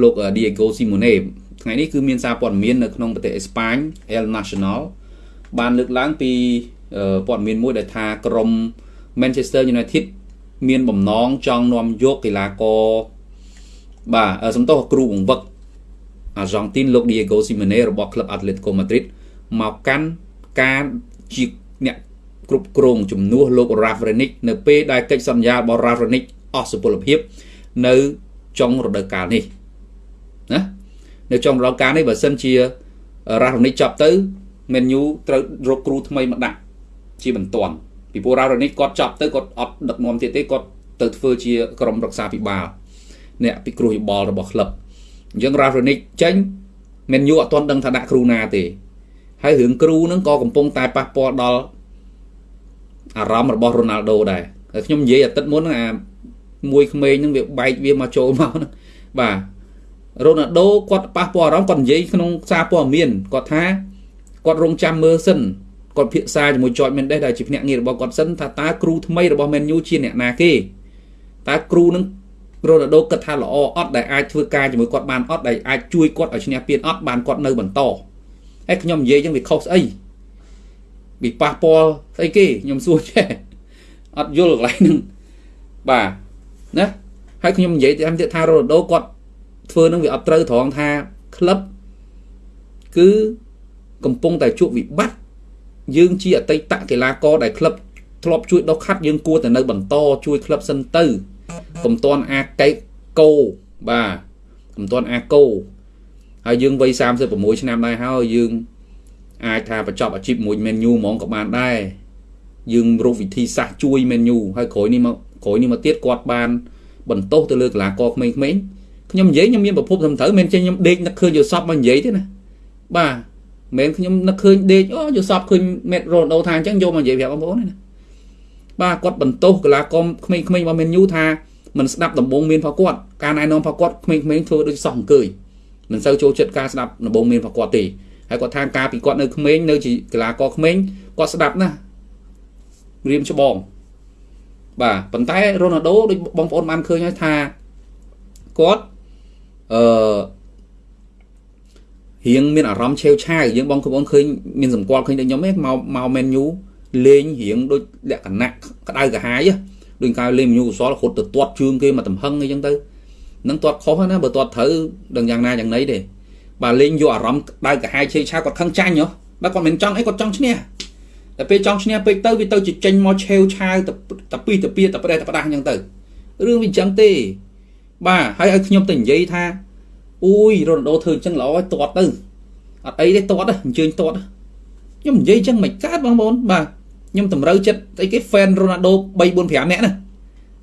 លោក Diego Simone ថ្ងៃនេះគឺមានសារព័ត៌មាននៅក្នុងប្រទេសអេស្ប៉ាញ El Nacional បានលើកឡើងពីព័ត៌មានមួយដែលថាក្រុម Manchester United មានបំណងចង់នាំយកកីឡាករបាទសំទោសគ្រូបង្វឹកអាហ្សង់ទីនលោក Diego Simeone របស់ក្លឹប Atletico Madrid មកកាន់ការជាអ្នកគ្រប់គ្រងជំនួសលោក Ravranik នៅពេលដែលកិច្ចសន្យារបស់ Ravranik អស់សុពលភាព នៅចុងរដូវកាលនេះណា នៅចុងរដូវកាលនេះបើសិនជា Ravranik ចប់ទៅ Man U ត្រូវរកគ្រូថ្មីមកដាក់ជាបន្ទាន់ពីព្រោះ Ravranik គាត់ចប់ទៅគាត់អត់ដឹកនាំទៀតទេគាត់ទៅធ្វើជាក្រុមរក្សាពិបាលអ្នកពិគ្រោះយោបល់របស់ក្លឹបអញ្ចឹង Ravranik ចេញ Man U អត់ទាន់ដឹងថាដាក់គ្រូណាទេហើយរឿងគ្រូហ្នឹងក៏កំពុងតែប៉ះពាល់ដល់អារម្មណ៍របស់រ៉ូណាល់ដូដែរហើយខ្ញុំនិយាយអាទិត្យមុនអាមួយក្មេងហ្នឹងវាបែកវាមកចូលមកហ្នឹងបាទ រ៉ូណាល់ដូគាត់ប៉ះពាល់អារម្មណ៍គាត់និយាយក្នុងសារព័ត៌មានគាត់ថាគាត់រងចាំមើលសិនគាត់ភាសាជាមួយ George Mendes ដែលជាភ្នាក់ងាររបស់គាត់សិនថាតើគ្រូថ្មីរបស់ Man U ជាអ្នកណាគេតើគ្រូនឹងរ៉ូណាល់ដូគិតថាល្អអត់ដែលអាចធ្វើការជាមួយគាត់បានអត់ដែលអាចជួយគាត់ឲ្យឈ្នះពានអត់បានគាត់នៅបន្តហើយខ្ញុំនិយាយចឹងវាខុសស្អីវាប៉ះពាល់ស្អីគេខ្ញុំសួរចេះអត់យល់កន្លែងហ្នឹងបាទណាហើយខ្ញុំនិយាយតាមទៀតថារ៉ូណាល់ដូគាត់ ធ្វើនឹងវាអត់ត្រូវត្រង់ថាក្លឹបគឺកំពុងតែជួបវិបត្តិយើងជាអតីតកីឡាករដែលក្លឹបធ្លាប់ជួយដុសខាត់យើងគួរតែនៅបន្តជួយក្លឹបសិនទៅកុំតាន់អាកេកោបាទកុំតាន់អាកោហើយយើងវ័យ36ឆ្នាំដែរហើយយើងអាចថាបញ្ចប់អាជីពមួយ menu ហ្មងក៏បានដែរយើងរកវិធីសាស្ត្រជួយ menu ហើយក្រោយនេះមកក្រោយនេះមកទៀតគាត់បាន បន្ទោសទៅលើកីឡាករក្មេងៗ ខ្ញុំនិយាយខ្ញុំមានប្រភពត្រឹមត្រូវមិនចេះខ្ញុំដេកនឹកឃើញយល់សពមកនិយាយទេណាបាទមិនខ្ញុំនឹកឃើញដេកអូយល់សពឃើញមេតរ៉ូណូថាអញ្ចឹងយកមកនិយាយប្រាប់បងប្អូនណាបាទគាត់បន្ទោសកីឡាករក្មេងៗរបស់ menu ថាមិនស្ដាប់ដំបូងមានផងគាត់ការណែនាំផងគាត់ក្មេងៗធ្វើដូចសោះអង្គើយមិនសូវចូលចិត្តការស្ដាប់ដំបូងមានផងគាត់ទេហើយគាត់ថាការពីគាត់នៅក្មេងនៅជាកីឡាករក្មេងគាត់ស្ដាប់ណារៀមច្បងបាទប៉ុន្តែរ៉ូណាល់ដូដូចបងប្អូនបានឃើញហើយថាគាត់ អឺរៀងមានអារម្មណ៍ឆេវឆាវយើងបងប្អូនឃើញមានសម្គាល់ឃើញដូចខ្ញុំទេមកមកមែនយូលេងរៀងដូចលក្ខណៈក្តៅក្រហាយដូចកាយលេងមញូកុសលរហូតទៅទាត់ជើងគេមកតំហឹងអីចឹងទៅនឹងទាត់ខុសណាបើទាត់ត្រូវដឹងយ៉ាងណាយ៉ាងណីទេបាទលេងយកអារម្មណ៍ដៅកាហាយឆេឆាគាត់ខឹងចាញ់ហ៎បាទគាត់មិនចង់អីគាត់ចង់ឈ្នះតែពេលចង់ឈ្នះពេកទៅវាទៅចេញមកឆេវឆាវតែពីទៅពីទៅប្រេះទៅផ្ដាស់អញ្ចឹងទៅរឿងវាអញ្ចឹងទេ បាទហើយឲ្យខ្ញុំទៅនិយាយថាអូយរ៉ូណាល់ដូធ្វើអញ្ចឹងល្អឲ្យទាត់ទៅអត់អីទេទាត់អញ្ជើញទាត់ខ្ញុំនិយាយអញ្ចឹងមិនកើតបងប្អូនបាទខ្ញុំតម្រូវចិត្តអីគេ fan រ៉ូណាល់ដូ3 4 5នាក់ណា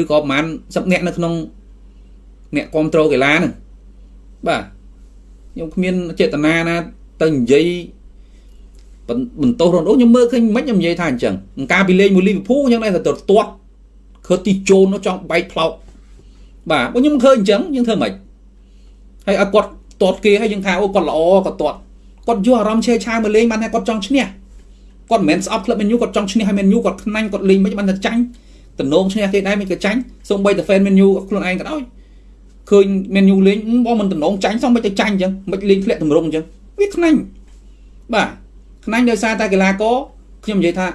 ឬក៏ប្រហែល10នាក់នៅក្នុងអ្នកគ្រប់គ្រងកីឡាហ្នឹងបាទខ្ញុំគ្មានចេតនាណាទៅនិយាយបន្ទោសរ៉ូណូខ្ញុំមើលឃើញមិនខ្ញុំនិយាយថាអញ្ចឹងការពីលេងមួយលីវើពូលអញ្ចឹងដែរទៅទាត់ឃើទីជូននោះចង់បែកផ្លោក បាទបើខ្ញុំឃើញអញ្ចឹងយើងធ្វើម៉េចហើយឲ្យគាត់ទាត់គេហើយយើងថាអូគាត់ល្អគាត់ទាត់គាត់យកអារម្មណ៍ឆេឆាមកលេងបានថាគាត់ចង់ឈ្នះគាត់មិនមែនស្អប់ក្លឹបមែនយូគាត់ចង់ឈ្នះឲ្យមែនយូគាត់ខ្នាញ់គាត់លេងមិនបានតែចាញ់តំណងឈ្នះគេដែរមិនក៏ចាញ់សូម្បីតែ fan មែនយូខ្លួនឯងក៏ដោយឃើញមែនយូលេងបងមិនតំណងចាញ់សោះមិនទៅចាញ់អញ្ចឹងមិនលេងធ្លាក់ទម្រង់អញ្ចឹងវាខ្នាញ់បាទខ្នាញ់ដោយសារតែកីឡាករខ្ញុំនិយាយថា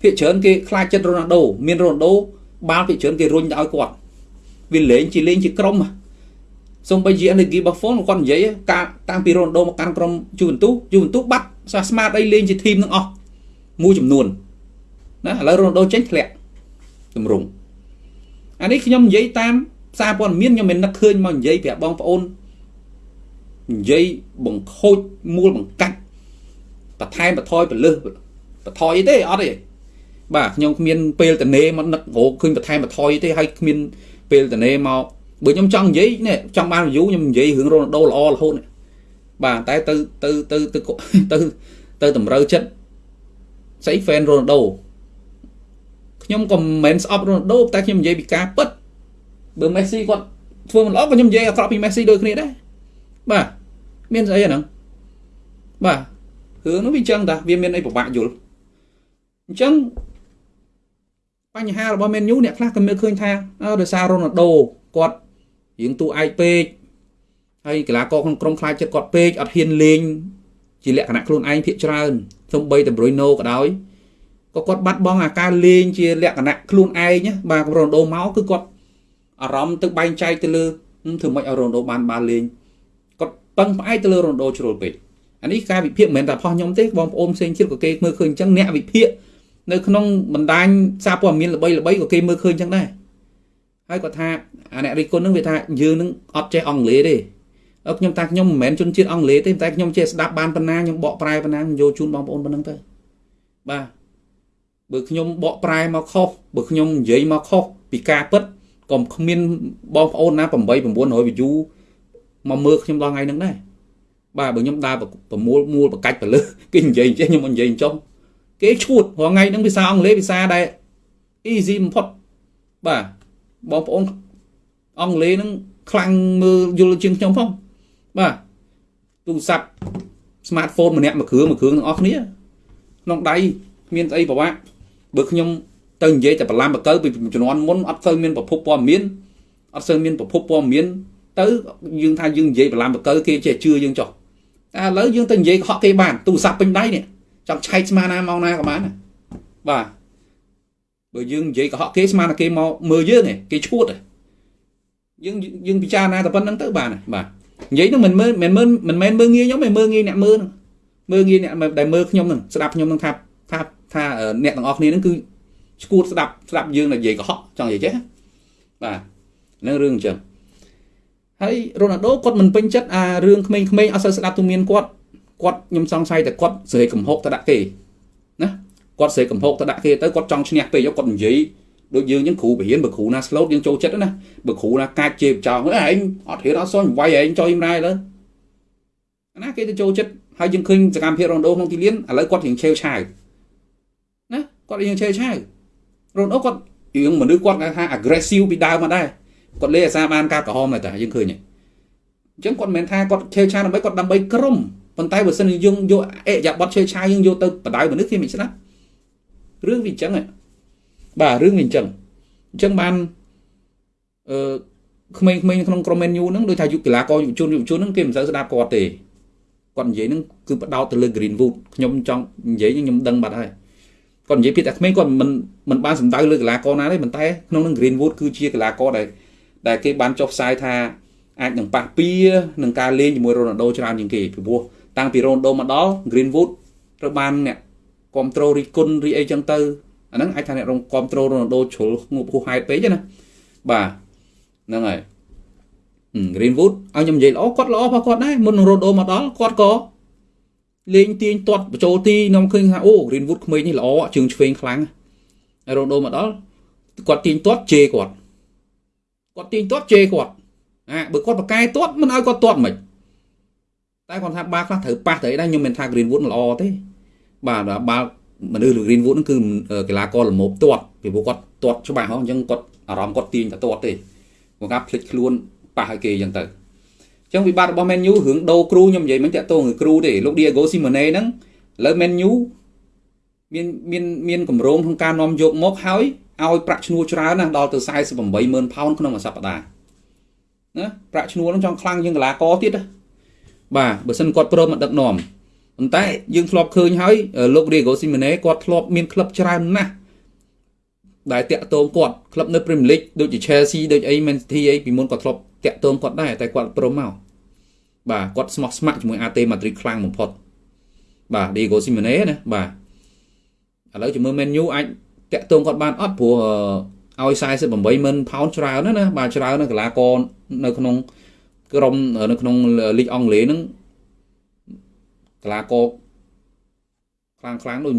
ភាគច្រើនគេខ្លាចចិត្តរ៉ូណាល់ដូមានរ៉ូណាល់ដូបាល់ភាគច្រើនគេរុញទៅឲ្យគាត់ វាលេងជាលេងជាក្រុមសូម្បីជា energy buffon គាត់និយាយការតាំងពីរ៉ូណាល់ដូមកកាន់ក្រុមយូវិនទូយូវិនទូបាត់សាស្មាតអីលេងជាធីមនឹងអស់មួយចំនួនណាឥឡូវរ៉ូណាល់ដូចេញធ្លាក់ទម្រង់អានេះខ្ញុំនិយាយតាមសារព័ត៌មានខ្ញុំមិននឹកឃើញមកនិយាយប្រាប់បងប្អូននិយាយបង្ខូចមូលបង្កាច់បន្ថែមបន្ថយពលឹះបន្ថយអីទេអត់ទេបាទខ្ញុំគ្មានពេលតនេមកនឹករកឃើញបន្ថែមបន្ថយទេហើយគ្មាន ពេលតនេមកបើខ្ញុំចង់និយាយនេះចង់បាន review ខ្ញុំនិយាយរឿងរ៉ូណាល់ដូល្អរហូតបាទតែទៅទៅទៅទៅទៅទៅតម្រូវចិត្តស្អី fan រ៉ូណាល់ដូខ្ញុំក៏មិនមែនស្អប់រ៉ូណាល់ដូតែខ្ញុំនិយាយពីការពិតបើមេស៊ីគាត់ធ្វើមិនល្អក៏ខ្ញុំនិយាយអាក្រក់ពីមេស៊ីដូចគ្នាដែរបាទមានស្អីអាហ្នឹងបាទរឿងនោះវាចឹងតាវាមានអីពិបាកយល់អញ្ចឹង បញ្ហារបស់ Man U អ្នកខ្លះក៏មើលឃើញថាដោយសាររ៉ូណាល់ដូគាត់រៀងតួឯកពេកហើយកីឡាករក្នុងក្រុមខ្លាចចិត្តគាត់ពេកអត់ហ៊ានលេងជាលក្ខណៈខ្លួនឯងភាកច្រើនសូម្បីតែ Bruno ក៏ដោយក៏គាត់បាត់បង់អាការលេងជាលក្ខណៈខ្លួនឯងបាទរ៉ូណូមកគឺគាត់អារម្មណ៍ទៅបែងចែកទៅលើធ្វើម៉េចឲ្យរ៉ូណូបានបានលេងគាត់ពឹងផ្អែកទៅលើរ៉ូណូជ្រុលពេកអានេះការវិភាគមិនមែនតែផុសខ្ញុំទេបងប្អូនផ្សេងទៀតក៏គេមើលឃើញអញ្ចឹងអ្នកវិភាគ នៅក្នុងបណ្ដាញសារព័ត៌មានល្បីល្បីក៏គេមើលឃើញអញ្ចឹងដែរហើយគាត់ថាអាអ្នករិះគន់នឹងវាថាយើងនឹងអត់ចេះអង់គ្លេសទេខ្ញុំតាខ្ញុំមិនមែនជនជាតិអង់គ្លេសទេតែខ្ញុំចេះស្ដាប់បានប៉ុណ្ណាខ្ញុំបកប្រែប៉ុណ្ណាយកជូនបងប្អូនប៉ុណ្ណឹងទៅបាទបើខ្ញុំបកប្រែមកខុសបើខ្ញុំនិយាយមកខុសពីការពិតក៏គ្មានបងប្អូនណា8 900 view មកមើលខ្ញុំដល់ថ្ងៃហ្នឹងដែរបាទបើខ្ញុំដើរប្រមូលមូលបកាច់ទៅលើគេនិយាយចេះខ្ញុំមិននិយាយចុះ គេឈួតរាល់ថ្ងៃហ្នឹងភាសាអង់គ្លេសភាសាដែល easy បំផុតបាទបងប្អូនអង់គ្លេសហ្នឹងខ្លាំងមើលយល់ជាងខ្ញុំផងបាទទូរស័ព្ទ smartphone ម្នាក់មួយគ្រឿងមួយគ្រឿងទាំងអស់គ្នាក្នុងដៃមានស្អីប្រវាក់បើខ្ញុំទៅនិយាយតែបលាំបកើពីជំនាន់មុនអត់សូវមានប្រភពព័ត៌មានអត់សូវមានប្រភពព័ត៌មាន ទៅយើងថាយើងនិយាយបលាំបកើគេចេះជឿយើងចុះតែឥឡូវយើងទៅនិយាយកុហកគេបានទូរស័ព្ទពេញដៃនេះ ចង់ឆែកស្មាណាមកណាក៏បានបាទបើយើងនិយាយកុហកគេស្មានតែគេមកមើលយើងគេឈួតយើងយើងពិចារណាតែប៉ុណ្្នឹងទៅបានបាទនិយាយនឹងមិនមើលមិនមើលមិនមែនមើលងាយខ្ញុំទេមើលងាយអ្នកមើលហ្នឹងមើលងាយអ្នកដែលមើលខ្ញុំហ្នឹងស្ដាប់ខ្ញុំហ្នឹងថាថាថាអ្នកទាំងអស់គ្នាហ្នឹងគឺឈួតស្ដាប់ស្ដាប់យើងនិយាយកុហកចង់និយាយចេះបាទនឹងរឿងអញ្ចឹងហើយរ៉ូណាល់ដូគាត់មិនពេញចិត្តអារឿងក្មេងៗអត់សូវស្ដាប់ទូមានគាត់ គាត់ខ្ញុំសង្ស័យតែគាត់ស្រែកកំហុកទៅដាក់គេណាគាត់ស្រែកកំហុកទៅដាក់គេទៅគាត់ចង់ឈ្នះពេកគាត់និយាយដូចយើងចឹងគ្រូបរៀនបើគ្រូណា slot យើងចូលចិត្តណាបើគ្រូណាកាចជេបចោលឯងអត់រៀនអត់សន់វាយឯងចុយម្ដាយលើណាគេទៅចូលចិត្តហើយយើងឃើញសកម្មភាពរ៉ូណូក្នុងទីលានឥឡូវគាត់រៀងឆេវឆាវណាគាត់រៀងឆេវឆាវរ៉ូណូគាត់រឿងមនុស្សគាត់គេថា aggressive ពីដើមមកដែរគាត់លេអាសាបានការក្រហមតែយើងឃើញអញ្ចឹងគាត់មិនមែនថាគាត់ឆេវឆាវដើម្បីគាត់ដើម្បីក្រុម ប៉ុន្តែបើសិនយើងយកអេយ៉ាបត់ឆេវឆាវយើងយកទៅបដៅមនុស្សគេមិនស្ដាប់រឿងវាអញ្ចឹងបាទរឿងវាអញ្ចឹងអញ្ចឹងបានអឺក្មេងៗក្នុងក្រុម menu ហ្នឹងដូចថាយុគកីឡាករយុវជនយុវជនហ្នឹងគេមិនសូវស្ដាប់គាត់ទេគាត់និយាយហ្នឹងគឺបដោតទៅលើ Greenwood ខ្ញុំចង់និយាយខ្ញុំដឹងបាត់ហើយគាត់និយាយពីតែក្មេងគាត់មិនមិនបានសំដៅលើកីឡាករណាទេប៉ុន្តែក្នុងនឹង Greenwood គឺជាកីឡាករដែលដែលគេបានចុះផ្សាយថាអាចនឹងប៉ះពៀនឹងការលេងជាមួយ Ronaldo ច្រើនជាងគេពីព្រោះ តាំងពី Ronaldo មកដល់ Greenwood ត្រូវបានអ្នកគ្រប់ត្រូលរីគុណរីអីចឹងទៅអាហ្នឹងអាចថាអ្នករងគ្រប់ត្រូលរ៉ូណាល់ដូជ្រុលងប់ហួសហេតុពេកណាបាទហ្នឹងហើយ Greenwood ឲ្យខ្ញុំនិយាយល្អគាត់ល្អផងគាត់ដែរមុននឹងរ៉ូណាល់ដូមកដល់គាត់ក៏លេងទាញទាត់បញ្ចូលទីខ្ញុំឃើញថាអូ Greenwood ក្មេងនេះល្អជើងឆ្វេងខ្លាំងហើយរ៉ូណាល់ដូមកដល់គាត់ទាញទាត់ជេរគាត់គាត់ទាញទាត់ជេរគាត់អាបើគាត់បកកែទាត់មិនឲ្យគាត់ទាត់មិន តែគាត់ថាបាល់ខ្លះត្រូវប៉ះទៅអីដែរខ្ញុំមិនថា Greenwood ល្អទេបាទបាល់មនុស្ស Greenwood ហ្នឹងគឺកីឡាករល្មមទាត់ពីព្រោះគាត់ទាត់ច្បាស់ហ៎អញ្ចឹងគាត់អារម្មណ៍គាត់ទាញតែទាត់ទេគាត់ថាភ្លេចខ្លួនប៉ះឲ្យគេអញ្ចឹងទៅអញ្ចឹងវិបត្តិរបស់ Man U រឿងដូរគ្រូខ្ញុំនិយាយមិនតាក់ទងនឹងគ្រូទេលោក Diego Simeone ហ្នឹងឥឡូវ Man U មានមានមានកម្រងក្នុងការនាំយកមកហើយឲ្យប្រាក់ឈ្នួលច្រើនណាស់ដល់ទៅ480,000ផោនក្នុងមួយសប្តាហ៍ណាប្រាក់ឈ្នួលហ្នឹងចង់ខ្លាំងជាងកីឡាករទៀត បាទបើសិនគាត់ព្រមមកដឹកនាំប៉ុន្តែយើងធ្លាប់ឃើញហើយលោក Diego Simeone គាត់ធ្លាប់មានក្លឹបច្រើនណាស់ដែលតាក់ទងគាត់ក្លឹបនៅ Premier League ដូចជា Chelsea ដូចអី Man City អីពីមុនគាត់ធ្លាប់តាក់ទងគាត់ដែរតែគាត់ព្រមមកបាទគាត់ស្មោះស្ម័គ្រជាមួយ AT Madrid ខ្លាំងបំផុតបាទ Diego Simeone ណាបាទឥឡូវជាមួយ Man U អាចតាក់ទងគាត់បានអត់ព្រោះឲ្យ48,000ផោនច្រើនណាណាបាទច្រើនណាកីឡាករនៅក្នុង ក្រុមនៅក្នុងលីកអង់គ្លេសហ្នឹងកីឡាករខ្លាំងខ្លាំងដូច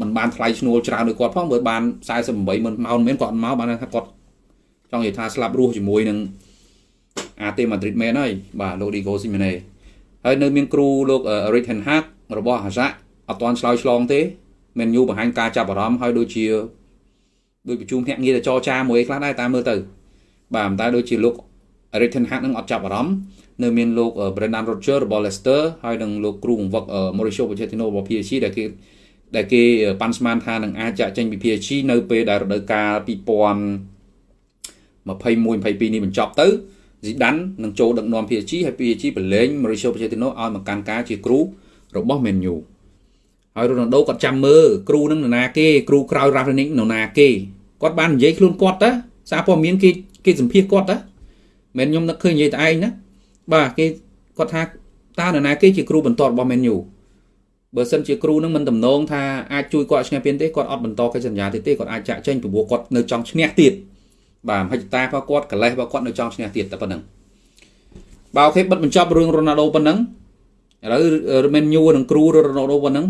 มันបានថ្លៃឈ្នួលច្រើនដូចគាត់ផងបើបាន48ម៉ឺនម៉ោនមែនគាត់មកបានថាគាត់ចង់និយាយថាស្លាប់រស់ជាមួយនឹងអាតេម៉ាឌ្រីតមែនហើយបាទលោកឌីហ្គោស៊ីមេណេហើយនៅមានគ្រូលោករីកហេនហាក់របស់អាសាអត់ទាន់ឆ្លើយឆ្លងទេមែនយូបង្ហាញការចាប់អារម្មណ៍ហើយដូចជាដូចប្រជុំភ្នាក់ងារទៅចរចាមួយខ្លះដែរតាមមើលទៅបាទតែដូចជាលោក Eric Ten Hag នឹងអត់ចាប់អារម្មណ៍នៅមានលោក Brendan Rodgers របស់ Leicester ហើយនិងលោកគ្រូបង្វឹក Mauricio Pochettino របស់ PSG ដែលគេដែលគេប៉ាន់ស្មានថានឹងអាចចាក់ចេញពី PSG នៅពេលដែលរដូវកាល2021 22នេះបញ្ចប់ទៅស៊ីដាននឹងចូលដឹកនាំ PSG ហើយ PSG ប្រឡែង Mauricio Pochettino ឲ្យមកកាន់ការជាគ្រូរបស់ Man U ហើយ Ronaldo គាត់ចាំមើលគ្រូនឹងនរណាគេគ្រូក្រោយ Rangnick នរណាគេគាត់បាននិយាយខ្លួនគាត់តាសារព័ត៌មានគេគេសម្ភាសគាត់តា មិនខ្ញុំនឹកឃើញនិយាយតែឯងណាបាទគេគាត់ថាតើនរណាគេជាគ្រូបន្ទាត់របស់ Man U បើសិនជាគ្រូនឹងមិនតំណងថាអាចជួយគាត់ឈ្នះពានទេគាត់អត់បន្តកិច្ចសន្យាទៀតទេគាត់អាចចាក់ចេញពីព្រោះគាត់នៅចង់ឈ្នះទៀតបាទមហិច្ឆតារបស់គាត់កលេសរបស់គាត់នៅចង់ឈ្នះទៀតតែប៉ុណ្្នឹងបាទអូខេបិទបញ្ចប់រឿងរ៉ូណាល់ដូប៉ុណ្ណឹងឥឡូវមែនយូនឹងគ្រូរ៉ូណាល់ដូប៉ុណ្ណឹង